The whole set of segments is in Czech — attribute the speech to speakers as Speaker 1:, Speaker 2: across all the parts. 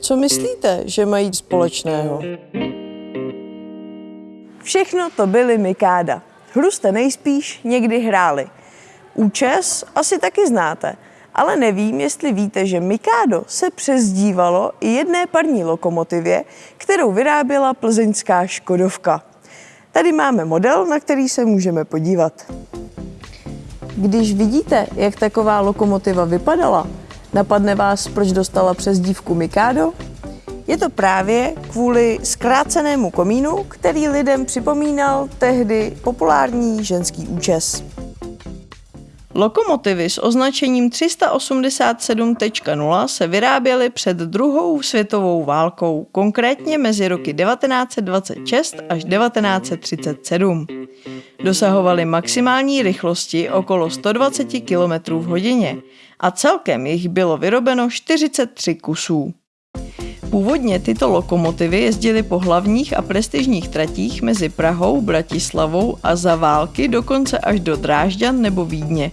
Speaker 1: Co myslíte, že mají společného?
Speaker 2: Všechno to byly Mikáda. Hru jste nejspíš někdy hráli. Účes asi taky znáte, ale nevím, jestli víte, že Mikádo se přezdívalo i jedné parní lokomotivě, kterou vyráběla plzeňská Škodovka. Tady máme model, na který se můžeme podívat. Když vidíte, jak taková lokomotiva vypadala, napadne vás, proč dostala přezdívku Mikado? Je to právě kvůli zkrácenému komínu, který lidem připomínal tehdy populární ženský účes. Lokomotivy s označením 387.0 se vyráběly před druhou světovou válkou, konkrétně mezi roky 1926 až 1937. Dosahovaly maximální rychlosti okolo 120 km v hodině a celkem jich bylo vyrobeno 43 kusů. Původně tyto lokomotivy jezdily po hlavních a prestižních tratích mezi Prahou, Bratislavou a za války dokonce až do Drážďan nebo Vídně.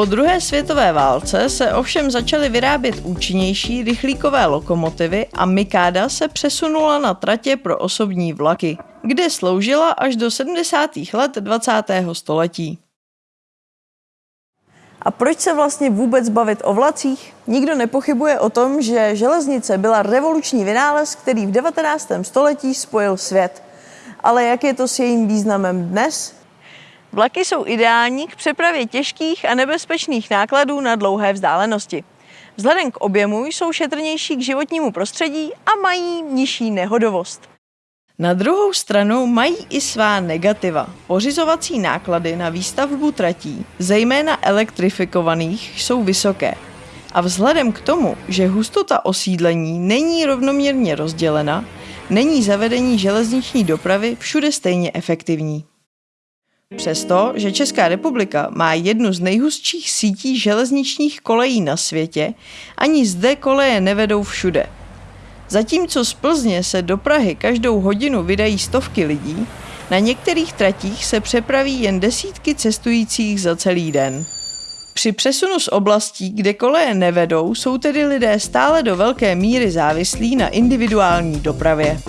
Speaker 2: Po druhé světové válce se ovšem začaly vyrábět účinnější rychlíkové lokomotivy a Mikáda se přesunula na tratě pro osobní vlaky, kde sloužila až do 70. let 20. století. A proč se vlastně vůbec bavit o vlacích? Nikdo nepochybuje o tom, že železnice byla revoluční vynález, který v 19. století spojil svět. Ale jak je to s jejím významem dnes? Vlaky jsou ideální k přepravě těžkých a nebezpečných nákladů na dlouhé vzdálenosti. Vzhledem k objemu jsou šetrnější k životnímu prostředí a mají nižší nehodovost. Na druhou stranu mají i svá negativa. Pořizovací náklady na výstavbu tratí, zejména elektrifikovaných, jsou vysoké. A vzhledem k tomu, že hustota osídlení není rovnoměrně rozdělena, není zavedení železniční dopravy všude stejně efektivní. Přesto, že Česká republika má jednu z nejhustších sítí železničních kolejí na světě, ani zde koleje nevedou všude – Zatímco z Plzně se do Prahy každou hodinu vydají stovky lidí, na některých tratích se přepraví jen desítky cestujících za celý den. Při přesunu z oblastí, kde koleje nevedou, jsou tedy lidé stále do velké míry závislí na individuální dopravě.